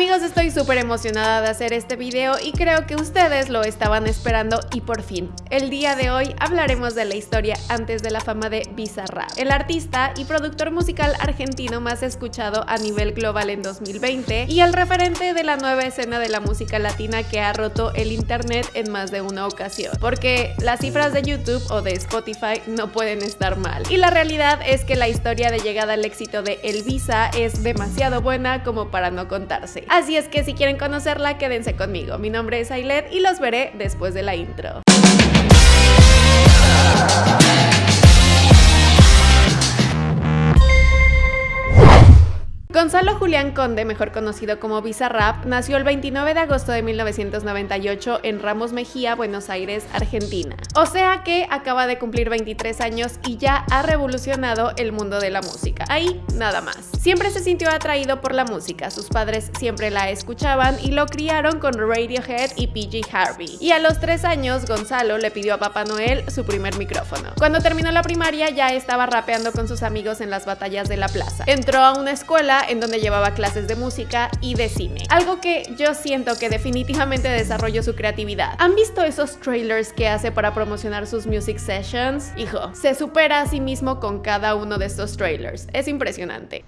Amigos, estoy súper emocionada de hacer este video y creo que ustedes lo estaban esperando y por fin. El día de hoy hablaremos de la historia antes de la fama de Bizarrap, el artista y productor musical argentino más escuchado a nivel global en 2020 y el referente de la nueva escena de la música latina que ha roto el internet en más de una ocasión. Porque las cifras de YouTube o de Spotify no pueden estar mal. Y la realidad es que la historia de llegada al éxito de El Visa es demasiado buena como para no contarse. Así es que si quieren conocerla, quédense conmigo. Mi nombre es Ailet y los veré después de la intro. Gonzalo Julián Conde, mejor conocido como Bizarrap, nació el 29 de agosto de 1998 en Ramos Mejía, Buenos Aires, Argentina. O sea que acaba de cumplir 23 años y ya ha revolucionado el mundo de la música. Ahí nada más. Siempre se sintió atraído por la música, sus padres siempre la escuchaban y lo criaron con Radiohead y PG Harvey. Y a los 3 años, Gonzalo le pidió a Papá Noel su primer micrófono. Cuando terminó la primaria ya estaba rapeando con sus amigos en las batallas de la plaza. Entró a una escuela en donde llevaba clases de música y de cine. Algo que yo siento que definitivamente desarrolló su creatividad. ¿Han visto esos trailers que hace para promocionar sus music sessions? Hijo, se supera a sí mismo con cada uno de estos trailers. Es impresionante.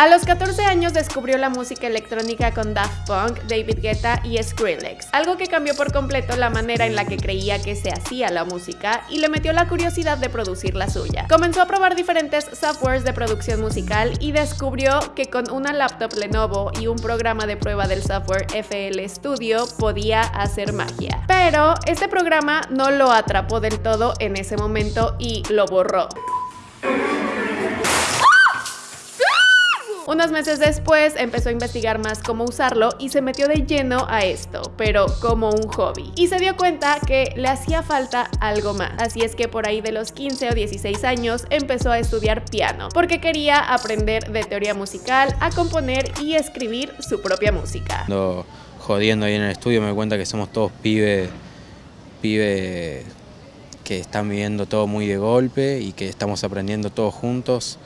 A los 14 años descubrió la música electrónica con Daft Punk, David Guetta y Skrillex, algo que cambió por completo la manera en la que creía que se hacía la música y le metió la curiosidad de producir la suya. Comenzó a probar diferentes softwares de producción musical y descubrió que con una laptop Lenovo y un programa de prueba del software FL Studio podía hacer magia. Pero este programa no lo atrapó del todo en ese momento y lo borró. Unos meses después empezó a investigar más cómo usarlo y se metió de lleno a esto, pero como un hobby. Y se dio cuenta que le hacía falta algo más. Así es que por ahí de los 15 o 16 años empezó a estudiar piano, porque quería aprender de teoría musical, a componer y escribir su propia música. Cuando jodiendo ahí en el estudio me doy cuenta que somos todos pibes, pibes que están viviendo todo muy de golpe y que estamos aprendiendo todos juntos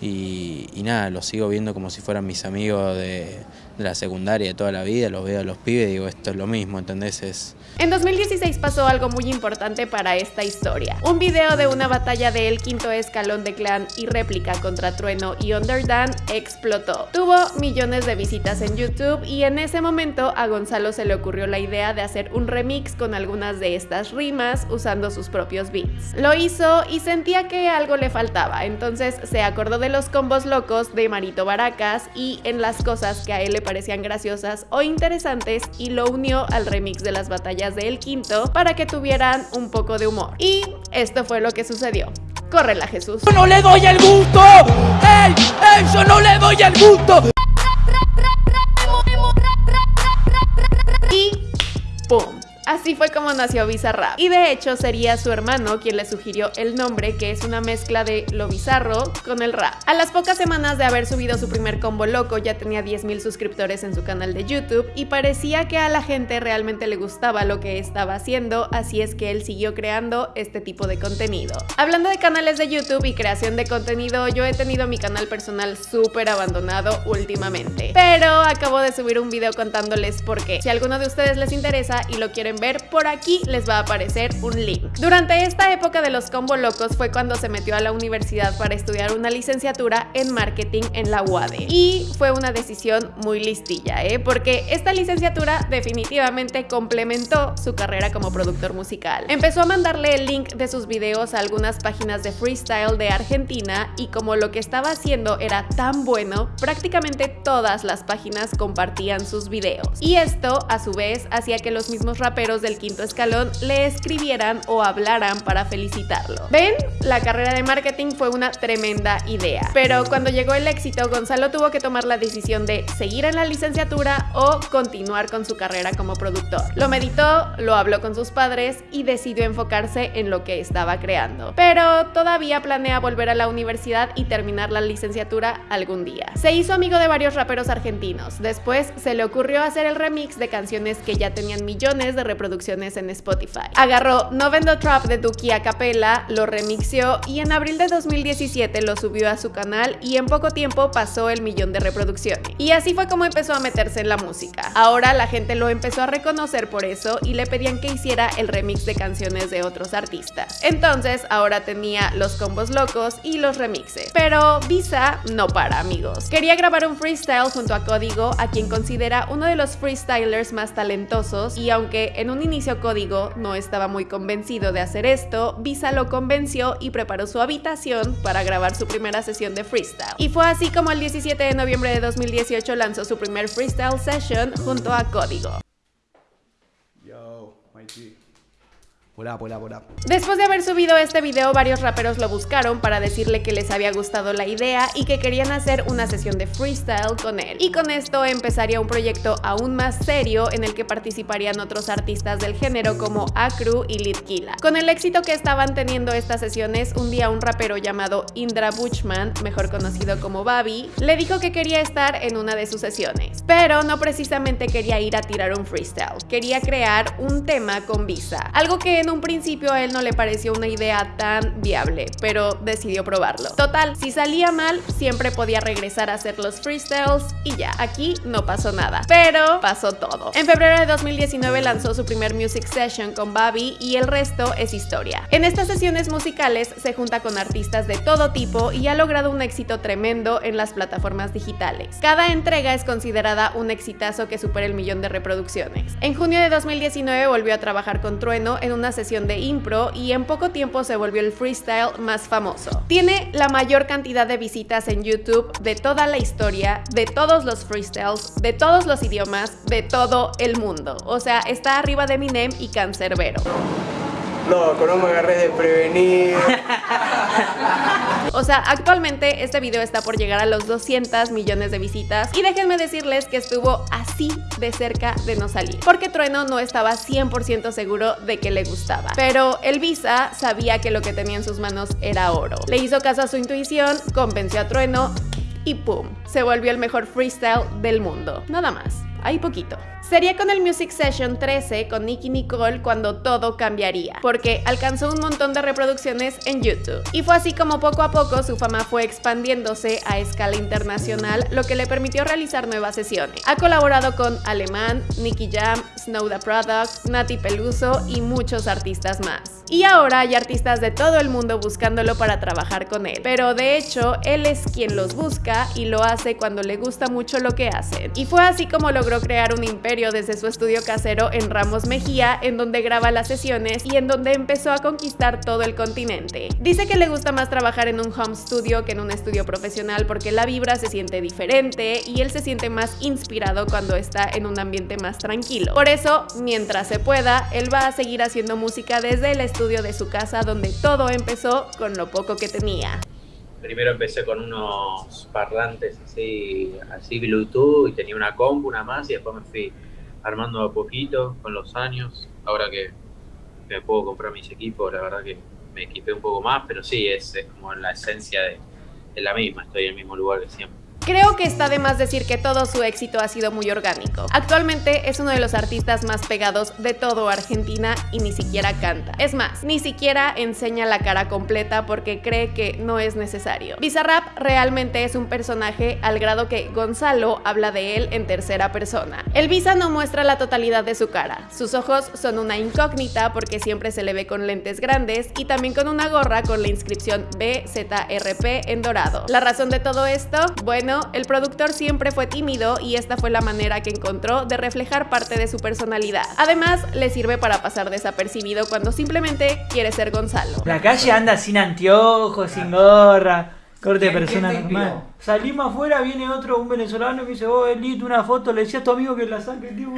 y, nada, los sigo viendo como si fueran mis amigos de, de la secundaria de toda la vida, los veo a los pibes y digo, esto es lo mismo, ¿entendés? Es... En 2016 pasó algo muy importante para esta historia. Un video de una batalla del quinto escalón de clan y réplica contra Trueno y Underdan explotó. Tuvo millones de visitas en YouTube y en ese momento a Gonzalo se le ocurrió la idea de hacer un remix con algunas de estas rimas usando sus propios beats. Lo hizo y sentía que algo le faltaba, entonces se acordó de los combos locos de Marito Baracas y en las cosas que a él le parecían graciosas o interesantes y lo unió al remix de las batallas de El Quinto para que tuvieran un poco de humor. Y esto fue lo que sucedió. Córrela, Jesús. ¡No le doy el gusto! ¡Ey! ¡Ey! ¡Yo no le doy el gusto! Y ¡pum! Así fue como nació Bizarrap. Y de hecho sería su hermano quien le sugirió el nombre, que es una mezcla de lo bizarro con el rap. A las pocas semanas de haber subido su primer combo loco, ya tenía 10.000 suscriptores en su canal de YouTube y parecía que a la gente realmente le gustaba lo que estaba haciendo, así es que él siguió creando este tipo de contenido. Hablando de canales de YouTube y creación de contenido, yo he tenido mi canal personal súper abandonado últimamente. Pero acabo de subir un video contándoles por qué. Si alguno de ustedes les interesa y lo quieren ver, por aquí les va a aparecer un link. Durante esta época de los combo locos fue cuando se metió a la universidad para estudiar una licenciatura en marketing en la UADE. Y fue una decisión muy listilla, ¿eh? porque esta licenciatura definitivamente complementó su carrera como productor musical. Empezó a mandarle el link de sus videos a algunas páginas de freestyle de Argentina y como lo que estaba haciendo era tan bueno, prácticamente todas las páginas compartían sus videos. Y esto, a su vez, hacía que los mismos raperos del quinto escalón le escribieran o hablaran para felicitarlo. ¿Ven? La carrera de marketing fue una tremenda idea. Pero cuando llegó el éxito, Gonzalo tuvo que tomar la decisión de seguir en la licenciatura o continuar con su carrera como productor. Lo meditó, lo habló con sus padres y decidió enfocarse en lo que estaba creando. Pero todavía planea volver a la universidad y terminar la licenciatura algún día. Se hizo amigo de varios raperos argentinos. Después se le ocurrió hacer el remix de canciones que ya tenían millones de reproducciones en Spotify. Agarró No Vendo Trap de Duki a capella, lo remixió y en abril de 2017 lo subió a su canal y en poco tiempo pasó el millón de reproducciones. Y así fue como empezó a meterse en la música. Ahora la gente lo empezó a reconocer por eso y le pedían que hiciera el remix de canciones de otros artistas. Entonces ahora tenía los combos locos y los remixes. Pero Visa no para amigos. Quería grabar un freestyle junto a Código, a quien considera uno de los freestylers más talentosos y aunque en un inicio Código no estaba muy convencido de hacer esto, Visa lo convenció y preparó su habitación para grabar su primera sesión de freestyle. Y fue así como el 17 de noviembre de 2018 lanzó su primer freestyle session junto a Código. Yo, Hola, hola, hola. Después de haber subido este video, varios raperos lo buscaron para decirle que les había gustado la idea y que querían hacer una sesión de freestyle con él. Y con esto empezaría un proyecto aún más serio en el que participarían otros artistas del género como Acru y Litkila. Con el éxito que estaban teniendo estas sesiones, un día un rapero llamado Indra Buchman, mejor conocido como Babi, le dijo que quería estar en una de sus sesiones. Pero no precisamente quería ir a tirar un freestyle, quería crear un tema con Visa, algo que en un principio a él no le pareció una idea tan viable, pero decidió probarlo. Total, si salía mal, siempre podía regresar a hacer los freestyles y ya, aquí no pasó nada. Pero pasó todo. En febrero de 2019 lanzó su primer music session con Babi y el resto es historia. En estas sesiones musicales se junta con artistas de todo tipo y ha logrado un éxito tremendo en las plataformas digitales. Cada entrega es considerada un exitazo que supera el millón de reproducciones. En junio de 2019 volvió a trabajar con Trueno en una sesión de impro y en poco tiempo se volvió el freestyle más famoso. Tiene la mayor cantidad de visitas en YouTube de toda la historia, de todos los freestyles, de todos los idiomas, de todo el mundo. O sea, está arriba de Eminem y Cancerbero. No, no me agarré de prevenir. O sea, actualmente este video está por llegar a los 200 millones de visitas y déjenme decirles que estuvo así de cerca de no salir, porque Trueno no estaba 100% seguro de que le gustaba. Pero el Visa sabía que lo que tenía en sus manos era oro. Le hizo caso a su intuición, convenció a Trueno y ¡pum! Se volvió el mejor freestyle del mundo. Nada más, ahí poquito. Sería con el Music Session 13 con Nicky Nicole cuando todo cambiaría, porque alcanzó un montón de reproducciones en YouTube. Y fue así como poco a poco su fama fue expandiéndose a escala internacional, lo que le permitió realizar nuevas sesiones. Ha colaborado con Alemán, Nicky Jam, Snow the Product, Nati Peluso y muchos artistas más. Y ahora hay artistas de todo el mundo buscándolo para trabajar con él. Pero de hecho, él es quien los busca y lo hace cuando le gusta mucho lo que hacen. Y fue así como logró crear un imperio desde su estudio casero en Ramos Mejía, en donde graba las sesiones y en donde empezó a conquistar todo el continente. Dice que le gusta más trabajar en un home studio que en un estudio profesional porque la vibra se siente diferente y él se siente más inspirado cuando está en un ambiente más tranquilo. Por eso, mientras se pueda, él va a seguir haciendo música desde el estudio de su casa donde todo empezó con lo poco que tenía primero empecé con unos parlantes así, así Bluetooth y tenía una compu, una más y después me fui armando a poquito con los años. Ahora que me puedo comprar mis equipos, la verdad que me equipé un poco más, pero sí, es, como la esencia de, de la misma, estoy en el mismo lugar que siempre. Creo que está de más decir que todo su éxito ha sido muy orgánico. Actualmente es uno de los artistas más pegados de todo Argentina y ni siquiera canta. Es más, ni siquiera enseña la cara completa porque cree que no es necesario. Bizarrap realmente es un personaje al grado que Gonzalo habla de él en tercera persona. El Visa no muestra la totalidad de su cara. Sus ojos son una incógnita porque siempre se le ve con lentes grandes y también con una gorra con la inscripción BZRP en dorado. La razón de todo esto, bueno, el productor siempre fue tímido y esta fue la manera que encontró de reflejar parte de su personalidad. Además, le sirve para pasar desapercibido cuando simplemente quiere ser Gonzalo. La calle anda sin anteojos, sin gorra, corte de persona normal. Salimos afuera, viene otro, un venezolano, que dice, oh, Elite, una foto, le decía a tu amigo que la saque, tipo,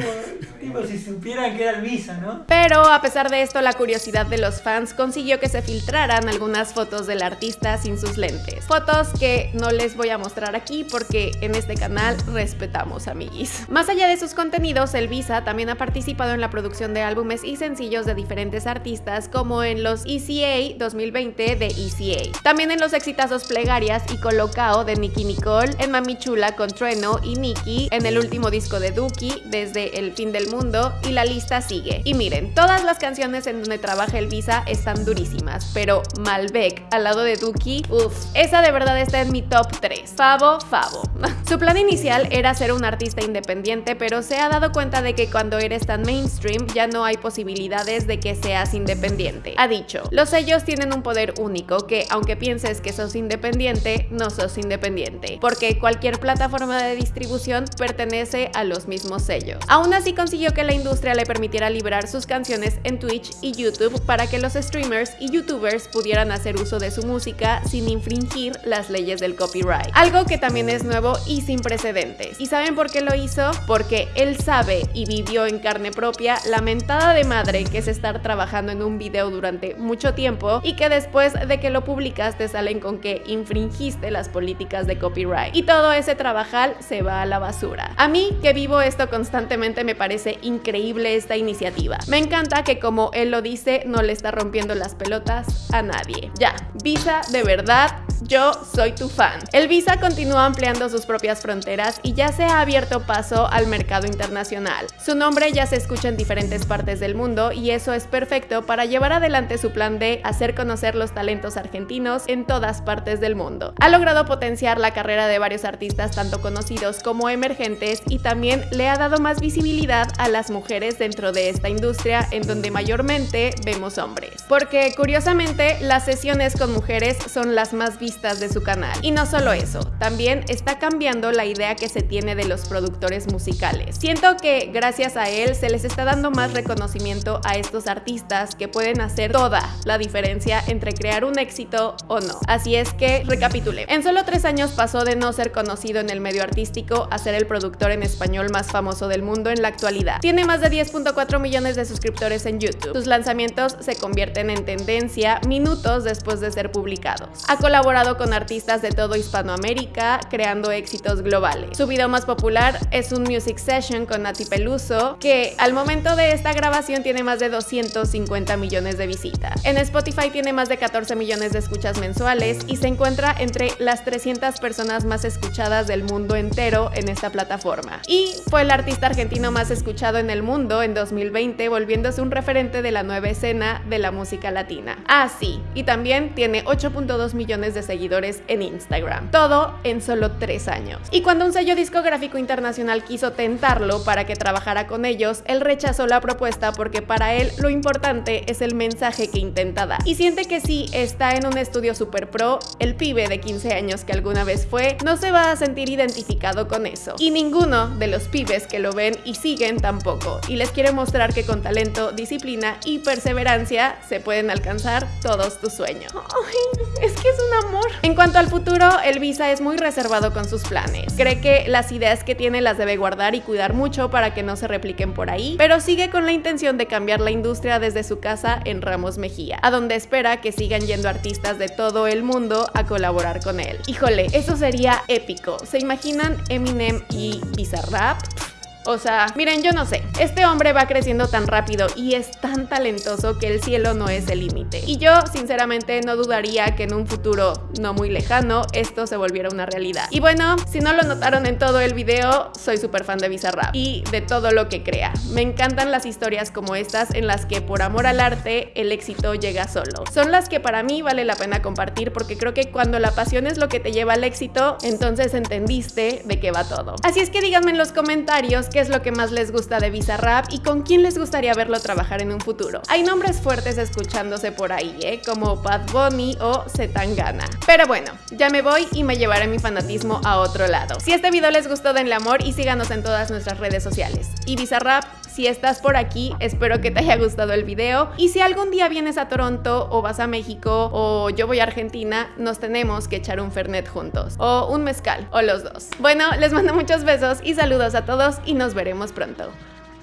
tipo, si supieran que era el Visa, ¿no? Pero a pesar de esto, la curiosidad de los fans consiguió que se filtraran algunas fotos del artista sin sus lentes. Fotos que no les voy a mostrar aquí porque en este canal respetamos amiguis. Más allá de sus contenidos, el Visa también ha participado en la producción de álbumes y sencillos de diferentes artistas, como en los ECA 2020 de ECA. También en los Plega plegarias y colocao de Nicky Nicole, en Mami Chula con Trueno y Nicky, en el último disco de Duki, desde El fin del mundo, y la lista sigue. Y miren, todas las canciones en donde trabaja el Visa están durísimas, pero Malbec al lado de Duki, uff, esa de verdad está en mi top 3. Favo, favo. Su plan inicial era ser un artista independiente, pero se ha dado cuenta de que cuando eres tan mainstream ya no hay posibilidades de que seas independiente. Ha dicho, los sellos tienen un poder único que aunque pienses que sos independiente, no sos independiente, porque cualquier plataforma de distribución pertenece a los mismos sellos. Aún así consiguió que la industria le permitiera liberar sus canciones en Twitch y YouTube para que los streamers y youtubers pudieran hacer uso de su música sin infringir las leyes del copyright. Algo que también es nuevo y sin precedentes. ¿Y saben por qué lo hizo? Porque él sabe y vivió en carne propia la mentada de madre que es estar trabajando en un video durante mucho tiempo y que después de que lo publicas te salen con que infringiste las políticas de copyright. Y todo ese trabajal se va a la basura. A mí, que vivo esto constantemente, me parece increíble esta iniciativa. Me encanta que como él lo dice, no le está rompiendo las pelotas a nadie. Ya, Visa de verdad yo soy tu fan. El Visa continúa ampliando sus propias fronteras y ya se ha abierto paso al mercado internacional. Su nombre ya se escucha en diferentes partes del mundo y eso es perfecto para llevar adelante su plan de hacer conocer los talentos argentinos en todas partes del mundo. Ha logrado potenciar la carrera de varios artistas tanto conocidos como emergentes y también le ha dado más visibilidad a las mujeres dentro de esta industria en donde mayormente vemos hombres. Porque curiosamente las sesiones con mujeres son las más de su canal. Y no solo eso, también está cambiando la idea que se tiene de los productores musicales. Siento que gracias a él se les está dando más reconocimiento a estos artistas que pueden hacer toda la diferencia entre crear un éxito o no. Así es que recapitule. En solo tres años pasó de no ser conocido en el medio artístico a ser el productor en español más famoso del mundo en la actualidad. Tiene más de 10.4 millones de suscriptores en YouTube. Sus lanzamientos se convierten en tendencia minutos después de ser publicados. Ha colaborado con artistas de todo Hispanoamérica, creando éxitos globales. Su video más popular es un music session con Nati Peluso, que al momento de esta grabación tiene más de 250 millones de visitas. En Spotify tiene más de 14 millones de escuchas mensuales y se encuentra entre las 300 personas más escuchadas del mundo entero en esta plataforma. Y fue el artista argentino más escuchado en el mundo en 2020, volviéndose un referente de la nueva escena de la música latina. Ah, sí, y también tiene 8.2 millones de seguidores en Instagram. Todo en solo tres años. Y cuando un sello discográfico internacional quiso tentarlo para que trabajara con ellos, él rechazó la propuesta porque para él lo importante es el mensaje que intenta dar. Y siente que si está en un estudio super pro, el pibe de 15 años que alguna vez fue, no se va a sentir identificado con eso. Y ninguno de los pibes que lo ven y siguen tampoco. Y les quiere mostrar que con talento, disciplina y perseverancia se pueden alcanzar todos tus sueños. Ay, es que es un en cuanto al futuro, el Visa es muy reservado con sus planes. Cree que las ideas que tiene las debe guardar y cuidar mucho para que no se repliquen por ahí, pero sigue con la intención de cambiar la industria desde su casa en Ramos Mejía, a donde espera que sigan yendo artistas de todo el mundo a colaborar con él. Híjole, eso sería épico. ¿Se imaginan Eminem y Bizarrap? O sea, miren, yo no sé. Este hombre va creciendo tan rápido y es tan talentoso que el cielo no es el límite. Y yo, sinceramente, no dudaría que en un futuro no muy lejano esto se volviera una realidad. Y bueno, si no lo notaron en todo el video, soy súper fan de Bizarrap y de todo lo que crea. Me encantan las historias como estas en las que por amor al arte el éxito llega solo. Son las que para mí vale la pena compartir porque creo que cuando la pasión es lo que te lleva al éxito, entonces entendiste de qué va todo. Así es que díganme en los comentarios es lo que más les gusta de Bizarrap y con quién les gustaría verlo trabajar en un futuro. Hay nombres fuertes escuchándose por ahí, ¿eh? como Bad Bunny o Zetangana. Pero bueno, ya me voy y me llevaré mi fanatismo a otro lado. Si este video les gustó, denle amor y síganos en todas nuestras redes sociales. Y Bizarrap, si estás por aquí, espero que te haya gustado el video. Y si algún día vienes a Toronto o vas a México o yo voy a Argentina, nos tenemos que echar un Fernet juntos. O un mezcal, o los dos. Bueno, les mando muchos besos y saludos a todos y nos veremos pronto.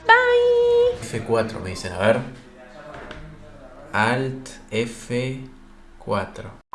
Bye. F4 me dicen, a ver. Alt F4.